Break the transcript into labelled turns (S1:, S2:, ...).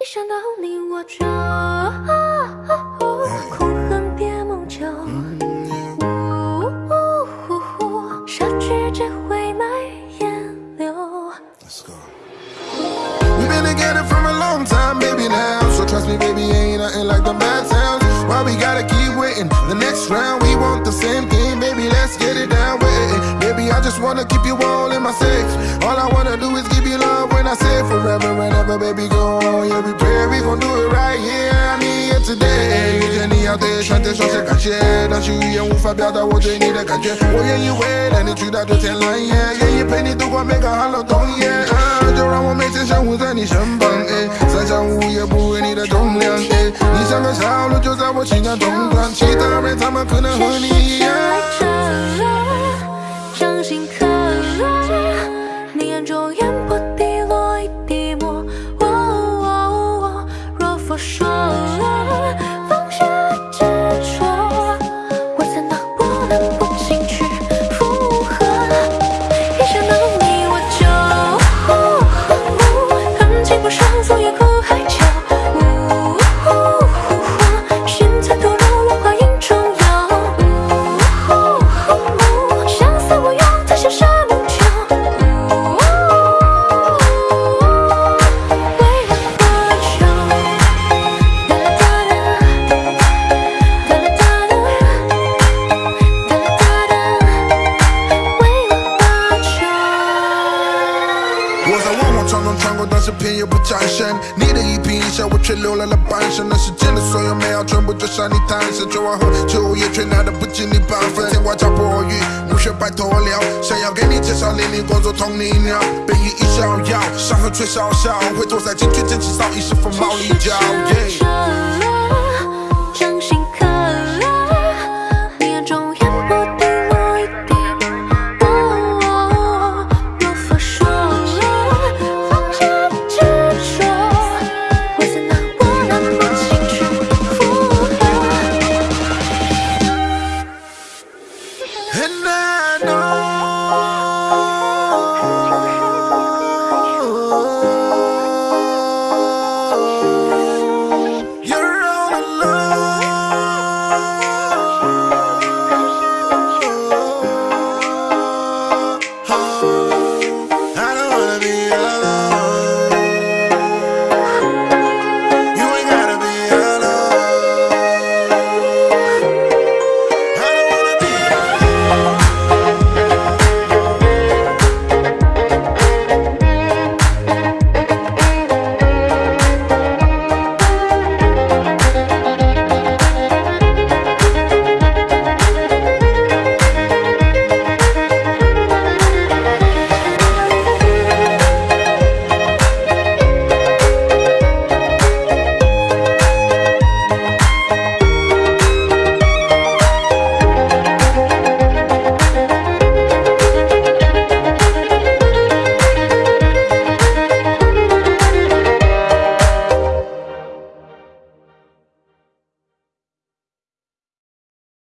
S1: 一想到你我就空恨别梦久，杀去只会埋烟柳。
S2: Let's go. We've been together for a long time, baby, now. So trust me, baby, ain't nothing like the bad sounds. Why we gotta keep waiting? The next round, we want the same thing, just wanna keep you all in my safe. All I wanna do is give you love when I say forever and ever, baby, go on. Yeah, we pray we gon' do it right here. I need it today.
S1: You just need out there, shut this, shut that shit. Don't you hear who Fabia that what they need a gadget? Oh, yeah, you wait, and it's you that do tell line, yeah. Yeah, you penny to go make a hollow tongue, yeah. Uh, you're on one mate, and who's any shambang, eh. Such a who you're booing, need a dumb lamb, eh. You sang a shout, just I watching a dumb
S2: lamb. She thought every time I couldn't honey, yeah. 是偏又不转身。你的一颦一笑，我却留了了半生。那时间的所有美好，全部就向你诞生。酒完后，酒也却拿的不及你半分。天挂桥破雨，暮雪白头了。想要给你介绍淋漓工作同你聊，背影一笑遥，伤痕却少少。回头再进去捡起早已是锋芒利角。Tonight.